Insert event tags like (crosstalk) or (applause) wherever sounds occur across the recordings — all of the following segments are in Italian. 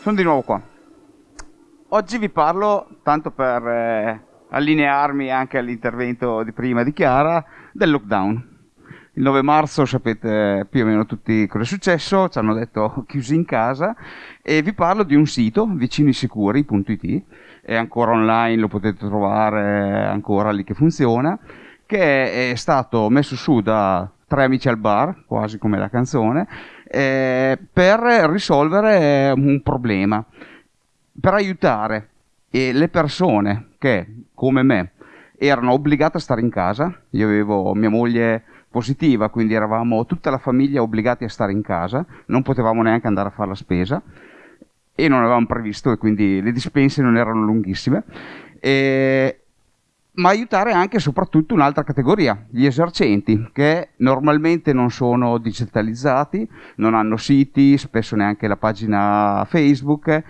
sono di nuovo qua. Oggi vi parlo, tanto per eh, allinearmi anche all'intervento di prima di Chiara, del lockdown. Il 9 marzo sapete più o meno tutti cosa è successo, ci hanno detto (laughs) chiusi in casa e vi parlo di un sito, vicinisicuri.it, è ancora online, lo potete trovare ancora lì che funziona, che è stato messo su da tre amici al bar, quasi come la canzone, eh, per risolvere un problema, per aiutare eh, le persone che, come me, erano obbligate a stare in casa. Io avevo mia moglie positiva, quindi eravamo tutta la famiglia obbligati a stare in casa, non potevamo neanche andare a fare la spesa e non avevamo previsto e quindi le dispense non erano lunghissime. E, ma aiutare anche e soprattutto un'altra categoria, gli esercenti, che normalmente non sono digitalizzati, non hanno siti, spesso neanche la pagina Facebook,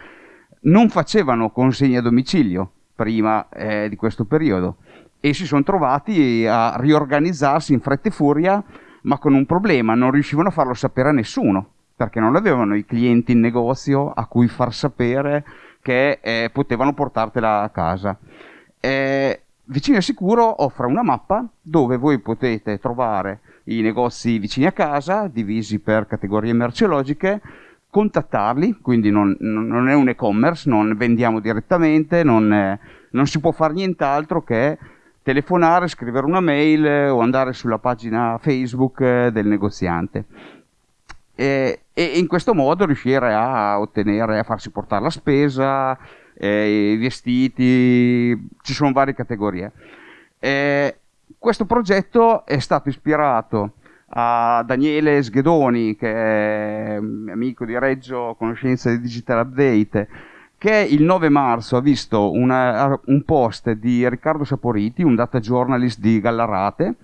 non facevano consegne a domicilio prima eh, di questo periodo e si sono trovati a riorganizzarsi in fretta e furia, ma con un problema, non riuscivano a farlo sapere a nessuno, perché non avevano i clienti in negozio a cui far sapere che eh, potevano portartela a casa. Eh, Vicino e Sicuro offre una mappa dove voi potete trovare i negozi vicini a casa, divisi per categorie merceologiche, contattarli, quindi non, non è un e-commerce, non vendiamo direttamente, non, è, non si può fare nient'altro che telefonare, scrivere una mail o andare sulla pagina Facebook del negoziante. E, e in questo modo riuscire a ottenere, a farsi portare la spesa, eh, i vestiti, ci sono varie categorie. Eh, questo progetto è stato ispirato a Daniele Sghedoni, che è amico di Reggio Conoscenza di Digital Update, che il 9 marzo ha visto una, un post di Riccardo Saporiti, un data journalist di Gallarate,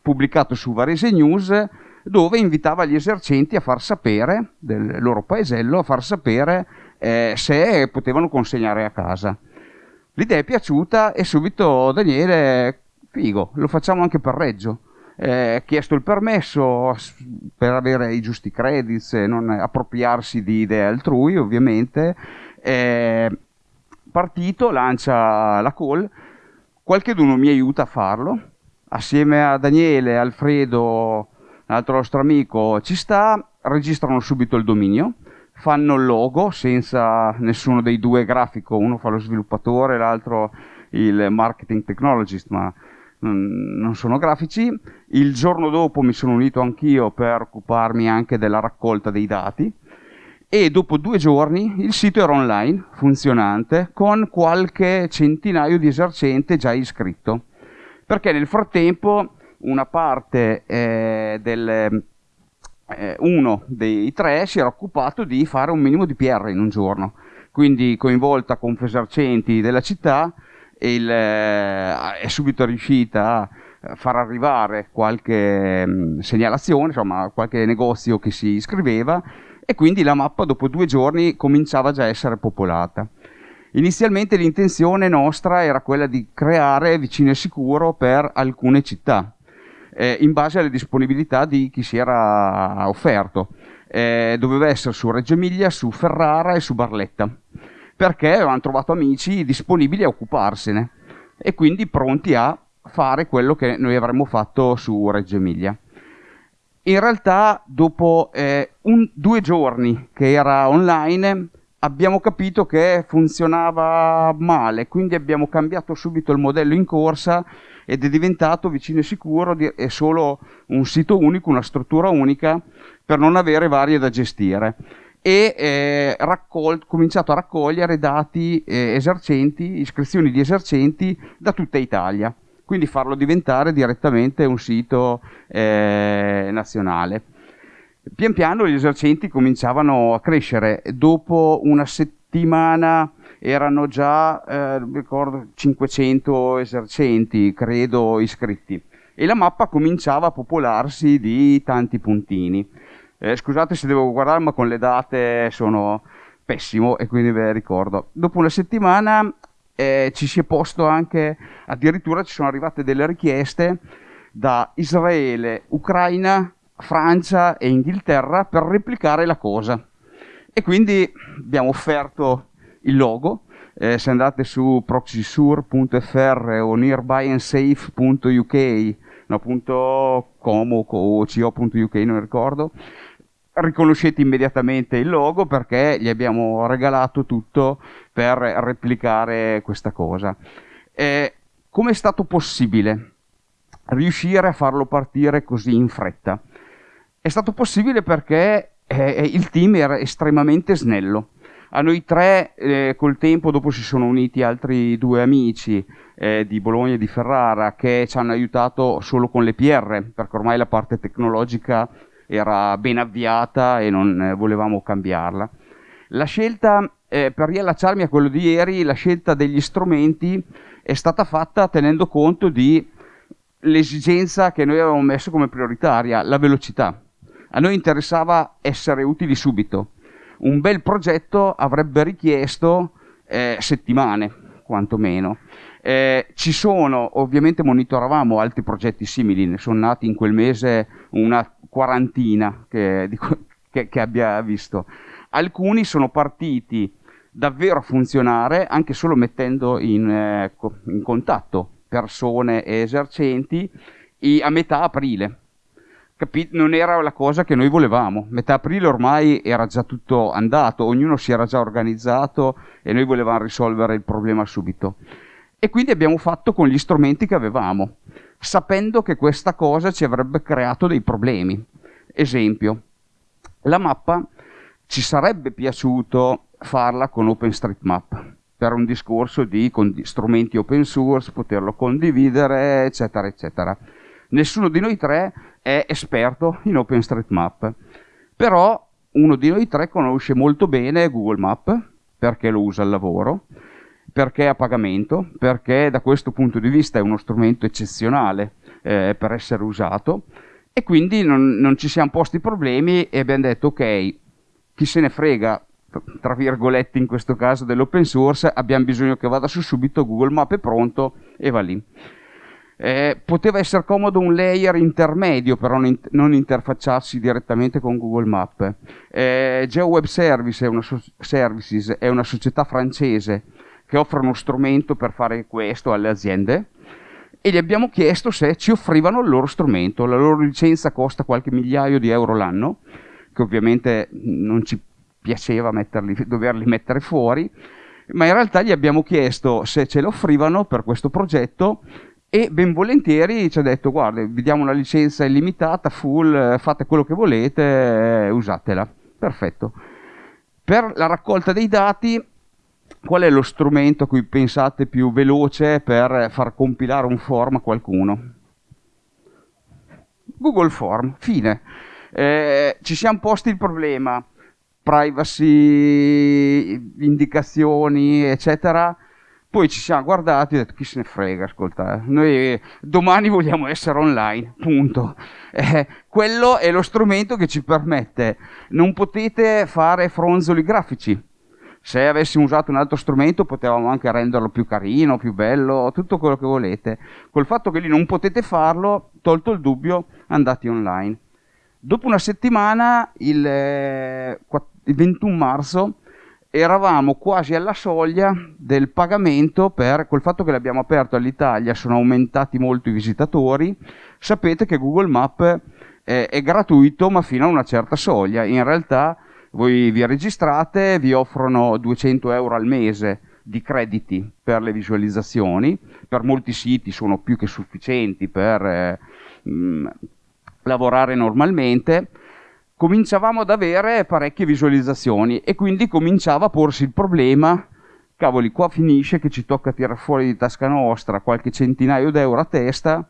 pubblicato su Varese News, dove invitava gli esercenti a far sapere del loro paesello, a far sapere eh, se potevano consegnare a casa. L'idea è piaciuta e subito Daniele, figo, lo facciamo anche per Reggio. Eh, chiesto il permesso per avere i giusti credits e non appropriarsi di idee altrui, ovviamente. Eh, partito, lancia la call, qualcheduno mi aiuta a farlo, assieme a Daniele, Alfredo, l'altro nostro amico, ci sta, registrano subito il dominio fanno il logo senza nessuno dei due grafico, uno fa lo sviluppatore, l'altro il marketing technologist, ma non sono grafici. Il giorno dopo mi sono unito anch'io per occuparmi anche della raccolta dei dati e dopo due giorni il sito era online, funzionante, con qualche centinaio di esercenti già iscritto. Perché nel frattempo una parte eh, del, eh, uno dei tre si era occupato di fare un minimo di PR in un giorno, quindi coinvolta con Fesarcenti della città, il, eh, è subito riuscita a far arrivare qualche mh, mm, segnalazione, insomma qualche negozio che si iscriveva e quindi la mappa dopo due giorni cominciava già a essere popolata. Inizialmente l'intenzione nostra era quella di creare vicino e sicuro per alcune città, eh, in base alle disponibilità di chi si era offerto. Eh, doveva essere su Reggio Emilia, su Ferrara e su Barletta, perché avevano trovato amici disponibili a occuparsene e quindi pronti a fare quello che noi avremmo fatto su Reggio Emilia. In realtà, dopo eh, un, due giorni che era online, abbiamo capito che funzionava male, quindi abbiamo cambiato subito il modello in corsa ed è diventato vicino e sicuro, è solo un sito unico, una struttura unica per non avere varie da gestire e eh, raccol- cominciato a raccogliere dati eh, esercenti, iscrizioni di esercenti da tutta Italia, quindi farlo diventare direttamente un sito eh, nazionale. Pian piano gli esercenti cominciavano a crescere, dopo una settimana erano già, eh, ricordo, 500 esercenti, credo, iscritti. E la mappa cominciava a popolarsi di tanti puntini. Eh, scusate se devo guardare, ma con le date sono pessimo e quindi ve le ricordo. Dopo una settimana eh, ci si è posto anche, addirittura ci sono arrivate delle richieste da Israele, Ucraina, Francia e Inghilterra per replicare la cosa E quindi abbiamo offerto il logo. Eh, se andate su proxysure.fr o nearbyandsafe.uk, no, .com o co.uk, non ricordo, riconoscete immediatamente il logo perché gli abbiamo regalato tutto per replicare questa cosa. Eh, Come è stato possibile riuscire a farlo partire così in fretta? È stato possibile perché eh, il team era estremamente snello. A noi tre, eh, col tempo, dopo si sono uniti altri due amici eh, di Bologna e di Ferrara che ci hanno aiutato solo con le PR, perché ormai la parte tecnologica era ben avviata e non eh, volevamo cambiarla. La scelta, eh, per riallacciarmi a quello di ieri, la scelta degli strumenti è stata fatta tenendo conto di l'esigenza che noi avevamo messo come prioritaria, la velocità. A noi interessava essere utili subito. Un bel progetto avrebbe richiesto eh, settimane, quantomeno. Eh, ci sono, ovviamente monitoravamo altri progetti simili, ne sono nati in quel mese una quarantina che, che, che abbia visto. Alcuni sono partiti davvero a funzionare anche solo mettendo in, eh, in contatto persone e esercenti a metà aprile. Capi- non era la cosa che noi volevamo. Metà aprile ormai era già tutto andato, ognuno si era già organizzato e noi volevamo risolvere il problema subito. E quindi abbiamo fatto con gli strumenti che avevamo, sapendo che questa cosa ci avrebbe creato dei problemi. Esempio, la mappa ci sarebbe piaciuto farla con OpenStreetMap per un discorso di strumenti open source, poterlo condividere, eccetera, eccetera. Nessuno di noi tre è esperto in OpenStreetMap, però uno di noi tre conosce molto bene Google Map perché lo usa al lavoro, perché è a pagamento, perché da questo punto di vista è uno strumento eccezionale eh, per essere usato e quindi non, non ci siamo posti problemi e abbiamo detto ok, chi se ne frega, tra virgolette in questo caso dell'open source, abbiamo bisogno che vada su subito, Google Map è pronto e va lì. Eh, poteva essere comodo un layer intermedio, però non, non interfacciarsi direttamente con Google Map. Eh, GeoWeb Service è una, so- Services è una società francese che offre uno strumento per fare questo alle aziende e gli abbiamo chiesto se ci offrivano il loro strumento. La loro licenza costa qualche migliaio di euro l'anno, che ovviamente non ci piaceva metterli, doverli mettere fuori, ma in realtà gli abbiamo chiesto se ce lo offrivano per questo progetto e ben volentieri ci ha detto guarda vi diamo una licenza illimitata, full, fate quello che volete, usatela. Perfetto. Per la raccolta dei dati qual è lo strumento a cui pensate più veloce per far compilare un form a qualcuno? Google Form, fine. Eh, ci siamo posti il problema, privacy, indicazioni, eccetera. Poi ci siamo guardati e detto chi se ne frega, ascolta, eh. noi domani vogliamo essere online, punto. (laughs) Eh, quello è lo strumento che ci permette, non potete fare fronzoli grafici, se avessimo usato un altro strumento potevamo anche renderlo più carino, più bello, tutto quello che volete. Col fatto che lì non potete farlo, tolto il dubbio, andate online. Dopo una settimana, il, eh, il 21 marzo, eravamo quasi alla soglia del pagamento per col fatto che l'abbiamo aperto all'Italia sono aumentati molto i visitatori sapete che Google Map è, è gratuito ma fino a una certa soglia. In realtà voi vi registrate, vi offrono 200 euro al mese di crediti per le visualizzazioni, per molti siti sono più che sufficienti per eh, mh, lavorare normalmente, cominciavamo ad avere parecchie visualizzazioni e quindi cominciava a porsi il problema, cavoli, qua finisce che ci tocca tirare fuori di tasca nostra qualche centinaio d'euro a testa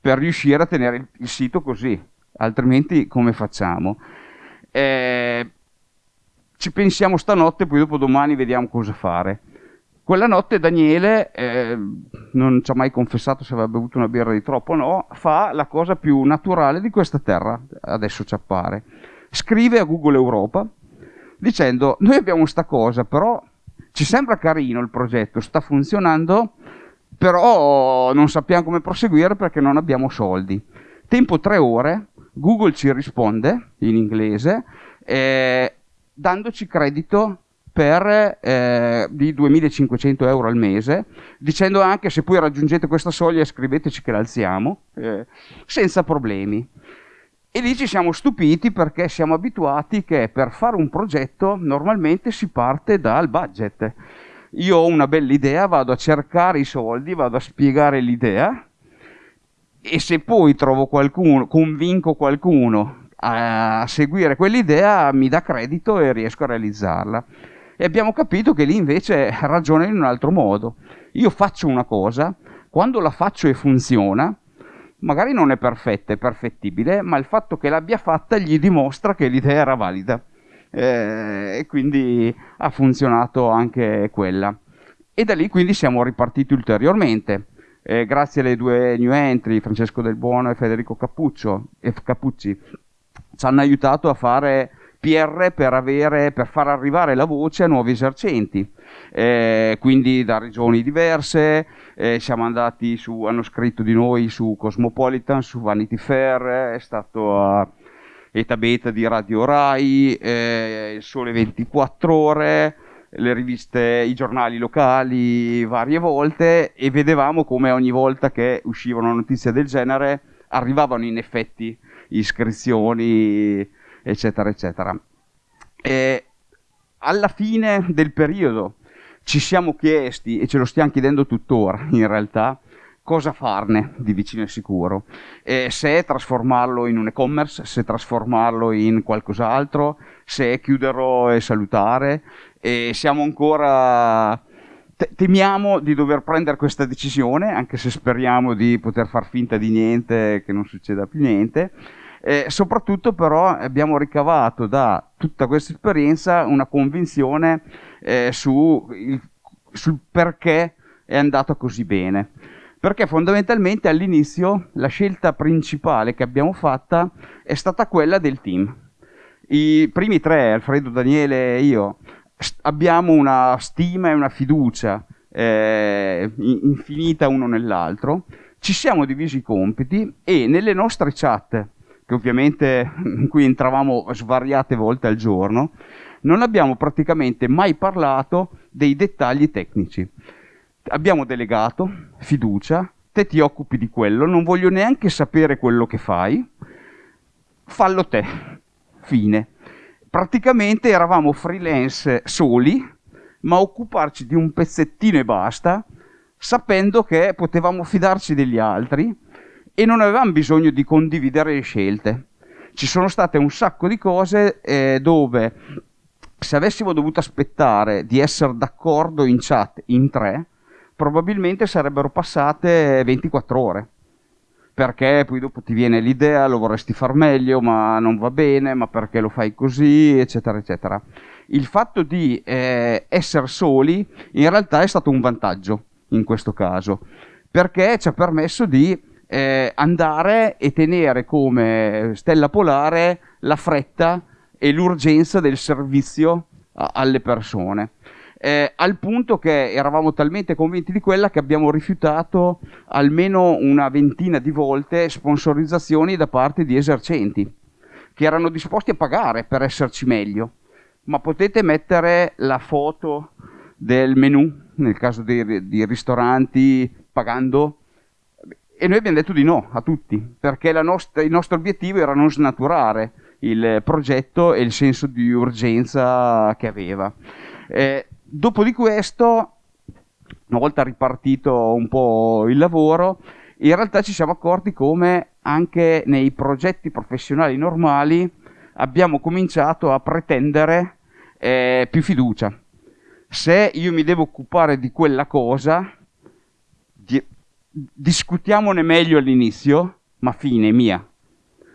per riuscire a tenere il, il sito così, altrimenti come facciamo? Eh, ci pensiamo stanotte, poi dopo domani vediamo cosa fare. Quella notte Daniele, eh, non ci ha mai confessato se aveva bevuto una birra di troppo o no, fa la cosa più naturale di questa terra, adesso ci appare. Scrive a Google Europa dicendo noi abbiamo sta cosa, però ci sembra carino il progetto, sta funzionando, però non sappiamo come proseguire perché non abbiamo soldi. Tempo tre ore, Google ci risponde in inglese, eh, dandoci credito per eh, di 2500 euro al mese, dicendo anche se poi raggiungete questa soglia scriveteci che l'alziamo, eh, senza problemi. E lì ci siamo stupiti perché siamo abituati che per fare un progetto normalmente si parte dal budget. Io ho una bella idea, vado a cercare i soldi, vado a spiegare l'idea e se poi trovo qualcuno, convinco qualcuno a seguire quell'idea, mi dà credito e riesco a realizzarla. E abbiamo capito che lì invece ragiona in un altro modo. Io faccio una cosa, quando la faccio e funziona, magari non è perfetta, è perfettibile, ma il fatto che l'abbia fatta gli dimostra che l'idea era valida. Eh, e quindi ha funzionato anche quella. E da lì quindi siamo ripartiti ulteriormente. Eh, grazie alle due new entry, Francesco Del Buono e Federico Cappuccio, Cappucci, ci hanno aiutato a fare PR per, avere, per far arrivare la voce a nuovi esercenti. Eh, quindi da regioni diverse, eh, siamo andati su, hanno scritto di noi su Cosmopolitan, su Vanity Fair, è stato a Eta Beta di Radio Rai, eh, Il Sole 24 Ore, le riviste, i giornali locali varie volte e vedevamo come ogni volta che usciva una notizia del genere arrivavano in effetti iscrizioni eccetera, eccetera. E alla fine del periodo ci siamo chiesti, e ce lo stiamo chiedendo tuttora in realtà, cosa farne di vicino e sicuro. E se trasformarlo in un e-commerce, se trasformarlo in qualcos'altro, se chiuderlo e salutare. E siamo ancora... Temiamo di dover prendere questa decisione, anche se speriamo di poter far finta di niente, che non succeda più niente eh, soprattutto però abbiamo ricavato da tutta questa esperienza una convinzione eh, su il, sul perché è andato così bene. Perché fondamentalmente all'inizio la scelta principale che abbiamo fatta è stata quella del team. I primi tre, Alfredo, Daniele e io, abbiamo una stima e una fiducia eh, infinita uno nell'altro, ci siamo divisi i compiti e nelle nostre chat che ovviamente (laughs) in cui entravamo svariate volte al giorno, non abbiamo praticamente mai parlato dei dettagli tecnici. Abbiamo delegato fiducia, te ti occupi di quello, non voglio neanche sapere quello che fai, fallo te. Fine. Praticamente eravamo freelance soli, ma occuparci di un pezzettino e basta, sapendo che potevamo fidarci degli altri e non avevamo bisogno di condividere le scelte. Ci sono state un sacco di cose eh, dove se avessimo dovuto aspettare di essere d'accordo in chat in tre, probabilmente sarebbero passate 24 ore. Perché poi dopo ti viene l'idea, lo vorresti far meglio, ma non va bene, ma perché lo fai così, eccetera, eccetera. Il fatto di eh, essere soli in realtà è stato un vantaggio in questo caso, perché ci ha permesso di eh, andare e tenere come stella polare la fretta e l'urgenza del servizio a, alle persone. Eh, al punto che eravamo talmente convinti di quella che abbiamo rifiutato almeno una ventina di volte sponsorizzazioni da parte di esercenti che erano disposti a pagare per esserci meglio. Ma potete mettere la foto del menu, nel caso di, di ristoranti, pagando e noi abbiamo detto di no a tutti, perché nostra, il nostro obiettivo era non snaturare il progetto e il senso di urgenza che aveva. Eh, dopo di questo, una volta ripartito un po' il lavoro, in realtà ci siamo accorti come anche nei progetti professionali normali abbiamo cominciato a pretendere eh, più fiducia. Se io mi devo occupare di quella cosa, discutiamone meglio all'inizio, ma fine, mia.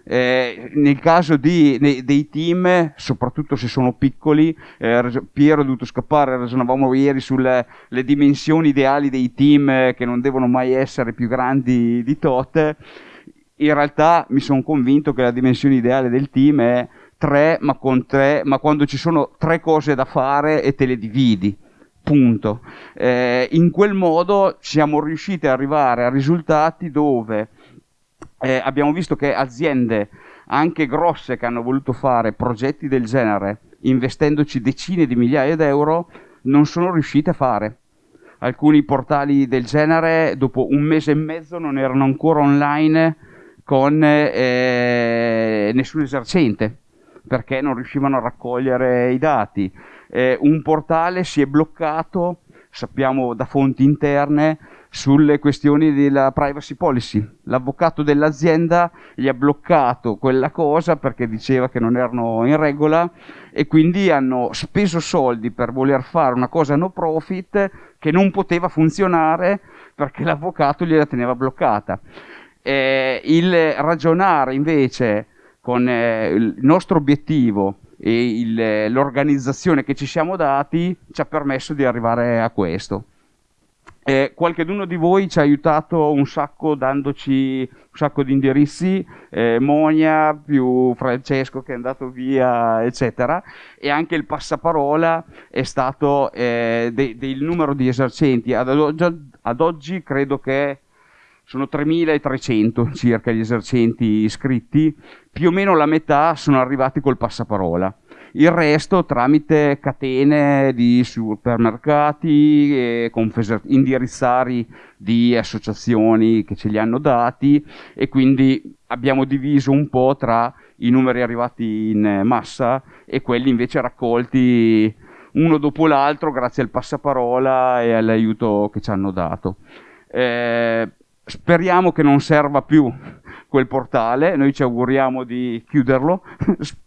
Eh, nel caso di, ne, dei team, soprattutto se sono piccoli, eh, Piero è dovuto scappare, ragionavamo ieri sulle dimensioni ideali dei team eh, che non devono mai essere più grandi di tot. In realtà mi sono convinto che la dimensione ideale del team è tre, ma con tre, ma quando ci sono tre cose da fare e te le dividi punto. Eh, in quel modo siamo riusciti ad arrivare a risultati dove eh, abbiamo visto che aziende anche grosse che hanno voluto fare progetti del genere investendoci decine di migliaia d'euro, non sono riusciti a fare. Alcuni portali del genere dopo un mese e mezzo non erano ancora online con eh, nessun esercente perché non riuscivano a raccogliere i dati. Eh, un portale si è bloccato, sappiamo da fonti interne, sulle questioni della privacy policy. L'avvocato dell'azienda gli ha bloccato quella cosa perché diceva che non erano in regola e quindi hanno speso soldi per voler fare una cosa no profit che non poteva funzionare perché l'avvocato gliela teneva bloccata. Eh, il ragionare invece con eh, il nostro obiettivo e il, l'organizzazione che ci siamo dati ci ha permesso di arrivare a questo. Eh, qualcheduno di voi ci ha aiutato un sacco dandoci un sacco di indirizzi, eh, Monia più Francesco che è andato via, eccetera, e anche il passaparola è stato eh, de- del numero di esercenti. Ad ad oggi credo che sono 3.300 circa gli esercenti iscritti, più o meno la metà sono arrivati col passaparola il resto tramite catene di supermercati, indirizzari di associazioni che ce li hanno dati e quindi abbiamo diviso un po' tra i numeri arrivati in massa e quelli invece raccolti uno dopo l'altro grazie al passaparola e all'aiuto che ci hanno dato. Eh, speriamo che non serva più quel portale, noi ci auguriamo di chiuderlo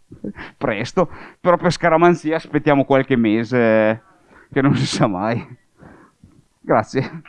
(laughs) presto, però per scaramanzia aspettiamo qualche mese che non si sa mai. Grazie.